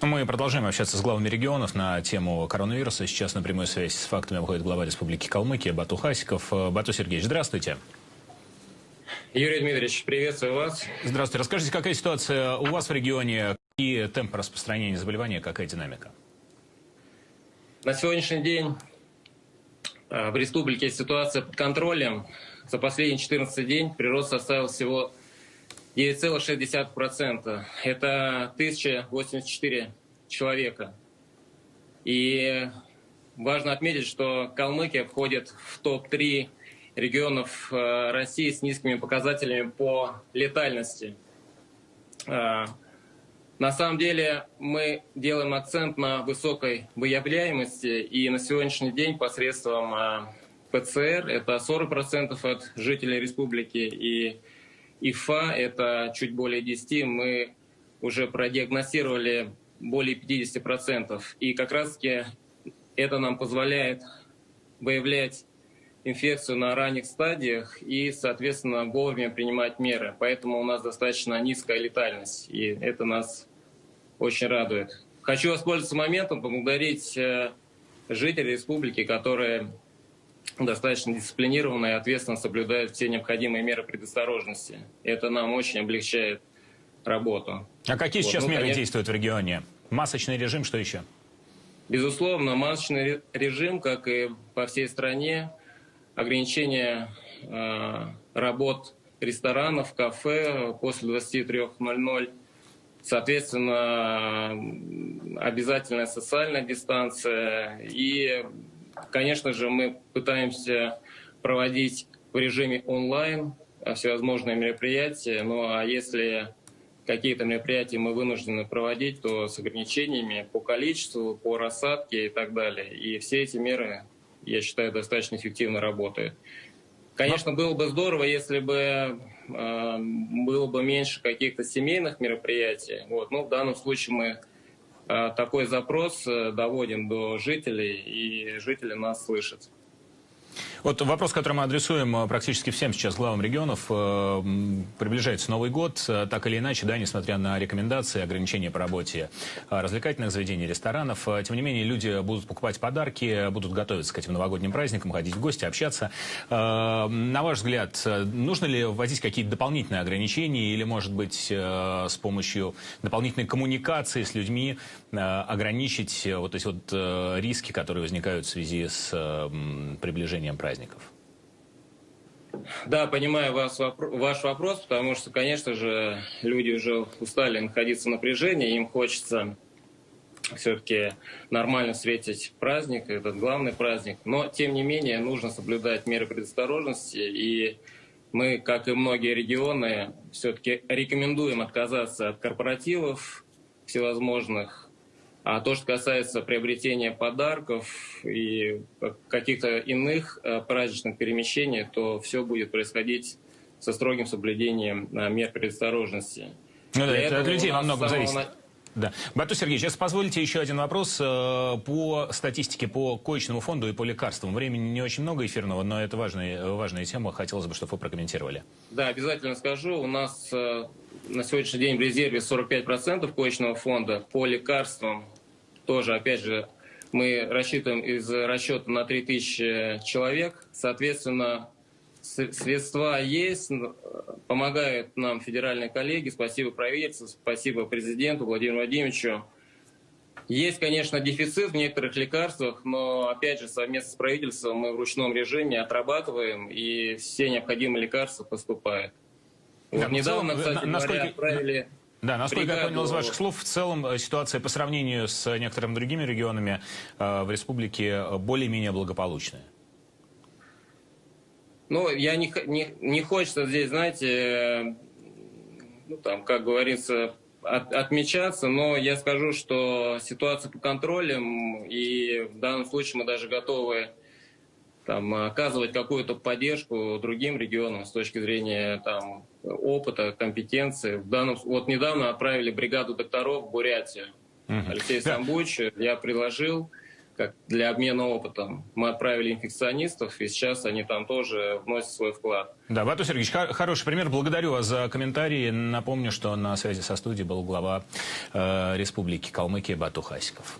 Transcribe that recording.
Ну, мы продолжаем общаться с главами регионов на тему коронавируса. Сейчас на прямой связи с фактами выходит глава Республики Калмыкия Бату Хасиков. Бату Сергеевич, здравствуйте. Юрий Дмитриевич, приветствую вас. Здравствуйте. Расскажите, какая ситуация у вас в регионе, какие темпы распространения заболевания, какая динамика? На сегодняшний день а, в республике ситуация под контролем. За последний 14 день прирост составил всего 9,6%. Это 1084 человека. И важно отметить, что Калмыкия входит в топ-3 регионов э, России с низкими показателями по летальности. Э, на самом деле мы делаем акцент на высокой выявляемости, и на сегодняшний день посредством э, ПЦР это 40% от жителей республики, и ИФА это чуть более 10, мы уже продиагностировали более 50%. И как раз-таки это нам позволяет выявлять инфекцию на ранних стадиях и, соответственно, вовремя принимать меры. Поэтому у нас достаточно низкая летальность, и это нас очень радует. Хочу воспользоваться моментом, поблагодарить э, жителей республики, которые достаточно дисциплинированно и ответственно соблюдают все необходимые меры предосторожности. Это нам очень облегчает работу. А какие вот. сейчас ну, меры конечно, действуют в регионе? Масочный режим, что еще? Безусловно, масочный режим, как и по всей стране, ограничение э, работ ресторанов, кафе после 23.00, соответственно, обязательная социальная дистанция и Конечно же, мы пытаемся проводить в режиме онлайн всевозможные мероприятия, ну а если какие-то мероприятия мы вынуждены проводить, то с ограничениями по количеству, по рассадке и так далее. И все эти меры, я считаю, достаточно эффективно работают. Конечно, было бы здорово, если бы э, было бы меньше каких-то семейных мероприятий. Вот. Но в данном случае мы Э, такой запрос э, доводим до жителей, и жители нас слышат. Вот вопрос, который мы адресуем э, практически всем сейчас главам регионов. Э, приближается Новый год. Э, так или иначе, да, несмотря на рекомендации, ограничения по работе развлекательных заведений, ресторанов, тем не менее, люди будут покупать подарки, будут готовиться к этим новогодним праздникам, ходить в гости, общаться. На ваш взгляд, нужно ли вводить какие-то дополнительные ограничения или, может быть, с помощью дополнительной коммуникации с людьми ограничить вот эти вот риски, которые возникают в связи с приближением праздника? праздников? Да, понимаю вас, ваш вопрос, потому что, конечно же, люди уже устали находиться в напряжении, им хочется все-таки нормально встретить праздник, этот главный праздник. Но, тем не менее, нужно соблюдать меры предосторожности, и мы, как и многие регионы, все-таки рекомендуем отказаться от корпоративов всевозможных, а то, что касается приобретения подарков и каких-то иных э, праздничных перемещений, то все будет происходить со строгим соблюдением э, мер предосторожности. Ну да, это от людей во многом зависит. Да. Бату Сергеевич, сейчас позвольте еще один вопрос э, по статистике по коечному фонду и по лекарствам. Времени не очень много эфирного, но это важная, важная тема. Хотелось бы, чтобы вы прокомментировали. Да, обязательно скажу. У нас на сегодняшний день в резерве 45% коечного фонда по лекарствам тоже, опять же, мы рассчитываем из расчета на 3000 человек. Соответственно, средства есть, помогают нам федеральные коллеги. Спасибо правительству, спасибо президенту Владимиру Владимировичу. Есть, конечно, дефицит в некоторых лекарствах, но, опять же, совместно с правительством мы в ручном режиме отрабатываем, и все необходимые лекарства поступают. Вот недавно, кстати насколько... говоря, отправили... Да, насколько бригаду... я понял из ваших слов, в целом э, ситуация по сравнению с некоторыми другими регионами э, в республике э, более-менее благополучная. Ну, я не, не, не хочется здесь, знаете, ну, там, как говорится, от, отмечаться, но я скажу, что ситуация по контролем, и в данном случае мы даже готовы там, оказывать какую-то поддержку другим регионам с точки зрения там, опыта, компетенции. В данном, вот недавно отправили бригаду докторов в Бурятию. Алексей да. Самбуч, я предложил как для обмена опытом. Мы отправили инфекционистов, и сейчас они там тоже вносят свой вклад. Да, Бату Сергеевич, хороший пример. Благодарю вас за комментарии. Напомню, что на связи со студией был глава э, Республики Калмыкия Бату Хасиков.